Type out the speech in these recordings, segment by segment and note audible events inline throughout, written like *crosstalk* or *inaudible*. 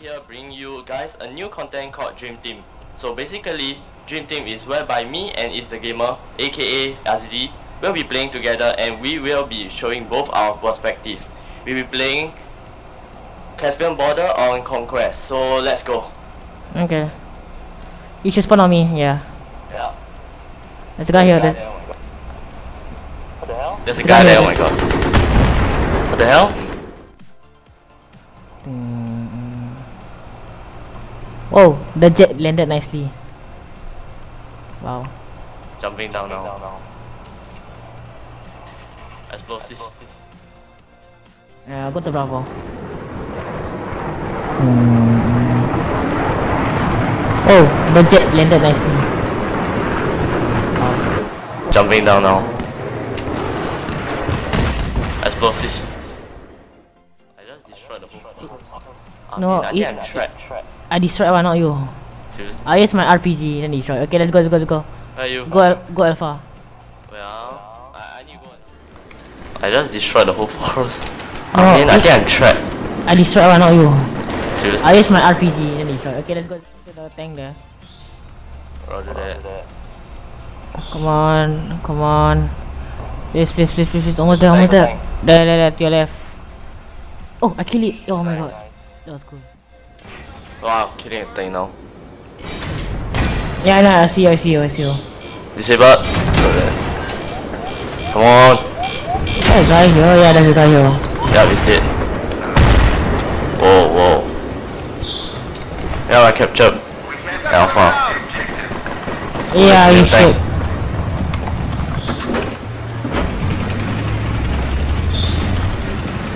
Here bringing you guys a new content called Dream Team. So basically, Dream Team is whereby me and is the gamer, aka Azizi, will be playing together and we will be showing both our perspective. We'll be playing Caspian Border on Conquest. So let's go. Okay. You should spawn on me, yeah. Yeah. There's a guy here. There's, What the hell? There's a guy there, oh my god. What the hell? Whoa, the jet landed nicely. Wow. Jumping down now. Explosive. Yeah, I'll go to Bravo. Mm. Oh, the jet landed nicely. Wow. Jumping down now. Explosive. No, mean, I it- I'm trapped. I destroyed one, not you. Seriously? I used my RPG, then destroy. Okay, let's go, let's go, let's go. Where are you? Go, Al- go Alpha. Well, I, I need to go. I just destroyed the whole forest. No, I mean, I it- think I'm trapped. I destroyed one, not you. Seriously? I used my RPG, then destroy. Okay, let's go to the tank there. Roger that. Come on, come on. Please, please, please, please, please. Almost there, almost there. There, there, there, to your left. Oh, I killed it. Oh my god. That was cool. Wow, killing a thing now. Yeah, I know, I see you, I see you, I see you. Disabled. Come on. There's a guy here, yeah, there's a guy here. Yeah, he's dead. Whoa, whoa. Yeah, I captured Alpha. Yeah, you should.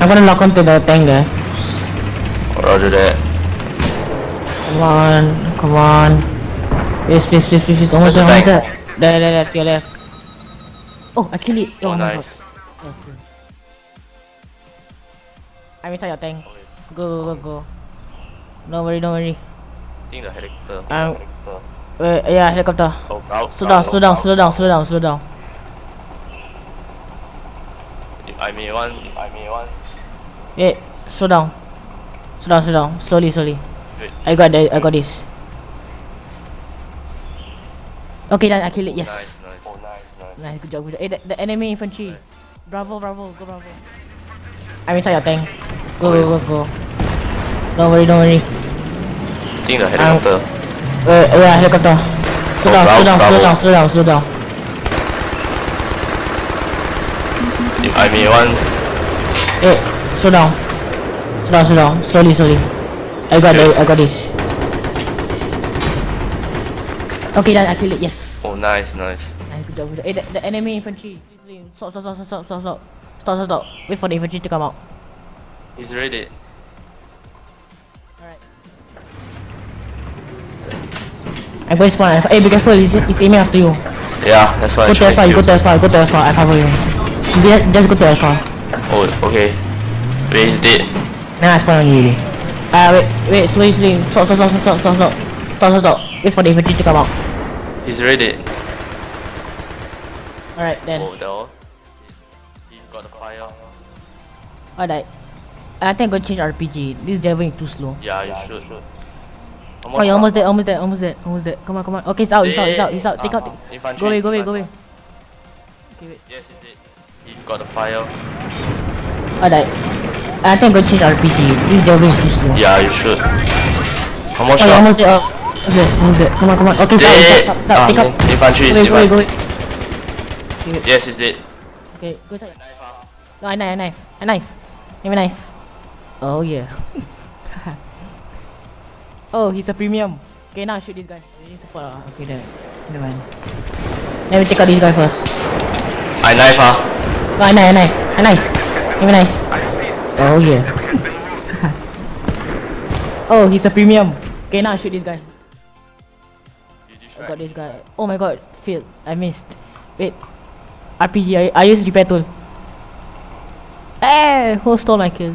I'm gonna lock onto the tank there. Roger that. Come on, come on. Please, please, please, please, please. Almost there, almost there. There, there, there, to your left. Oh, I killed it. Oh, Oh, my nice. god. That was cool. I'm inside your tank. Go, go, go, go. Don't worry, don't worry. I think the helicopter. Um, Wait, yeah, helicopter. Oh, out, Slow down, out, slow down, out. slow down, slow down, slow down. I may want. I may want. Wait, slow down. Slow down, slow down. Slowly, slowly. Wait. I got the, I got this. Okay, done. I kill it. Yes. Nice, nice. Oh, nice, nice. Nice, good job, good job. Hey, the, the enemy infantry. Bravo, bravo, go bravo. I'm inside your tank. Go, go, go, go. Don't worry, don't worry. I think the helicopter. Wait, yeah, helicopter. Slow Oh, down, slow bravo, down, slow down, slow down, slow down. I may want. Hey, slow down. Slow down, slow. Slowly, slowly. I got the, I got this. Okay, done. I kill it. Yes. Oh, nice, nice. Nice, good job, good job. Hey, the, the enemy infantry. Please, please. Stop, stop, stop, stop, stop, stop, stop. Stop, stop, stop. Wait for the infantry to come out. He's ready. Alright. I'm going to spawn. Hey, be careful. He's, he's aiming after you. Yeah, that's why I Go to Alpha. You go to. to Alpha. Go to Alpha. I cover you. Just, just go to Alpha. Oh, okay. Wait, he's dead. Nah, I spawn on you. already. Ah, wait, wait. Slowly, slowly. Stop, stop, stop, stop, stop, stop. Stop, stop, stop. Wait for the infantry to come out. He's ready. Alright, then. Oh, that. He he got the fire. Alright. I think I'm going to change RPG. This driving is too slow. Yeah, you should. Oh, you're almost there, almost there, almost there, almost there. Come on, come on. Okay, it's out, it's out, it's out, it's out. Take out. Uh-huh. Take. Go away, go away, go away. Okay, wait. Yes, he's dead. He got the fire. Alright. I think I'm going to change RPG. This driving is too slow. Yeah, you should. How much Oh, almost there. Oh. Okay, almost there. Come on, come on. Okay, stop, Dead. stop, stop, stop. Ah, Take out. in- infantry Go is away, go away, dead. go away. Yes, he's dead. Okay, go inside. No, a knife, a knife, a knife. Give me a knife. Oh yeah. *laughs* oh, he's a premium. Okay, now shoot this guy. We need to put, uh, okay, there. Never mind. Let me take out this guy first. I knife ah. No, a knife, a knife, a knife. Give me a knife. Oh yeah. *laughs* oh, he's a premium. Okay, now I shoot this guy. I got this guy. Oh my god, failed. I missed. Wait. RPG, I, I use repair tool. Hey, who stole my kill?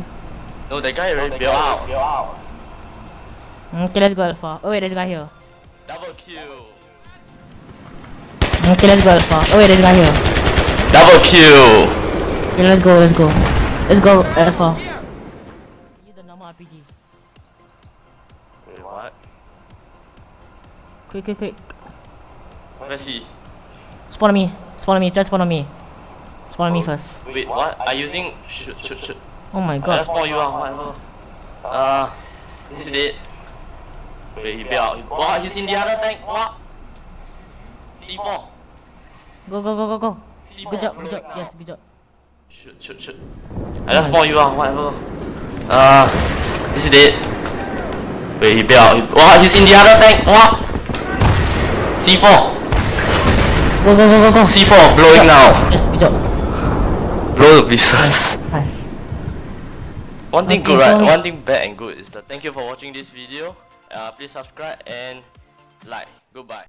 No, that guy already built out. Okay, let's go Alpha. Oh wait, there's a guy here. Double kill. Okay, let's go Alpha. Oh wait, there's a guy here. Double kill. Okay, let's go, let's go. Let's go, Alpha. You the normal RPG. Wait, what? Quick, quick, quick. Where is he? Spawn on me. Spawn on me. Just spawn on me. Spawn on oh, me first. Wait, what? Are you using... Shoot, shoot, shoot. Oh my god. Just spawn you out, whatever. Uh, this is it. Wait, he bailed. What? he's in the other tank. What? C4. Go, go, go, go, go. C4. Good job, good job. Yes, good job. Shoot, shoot, shoot. I just spawn you out, whatever. Uh, he's dead. Wait, he out. Wow, he's in the other tank. What? C4. Go, go, go, go, go. C4 blowing now. Yes, good job. Blow the pieces. Nice. One thing Okay, good, right? One thing bad and good is that thank you for watching this video. Uh, please subscribe and like. Goodbye.